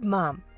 Good mom.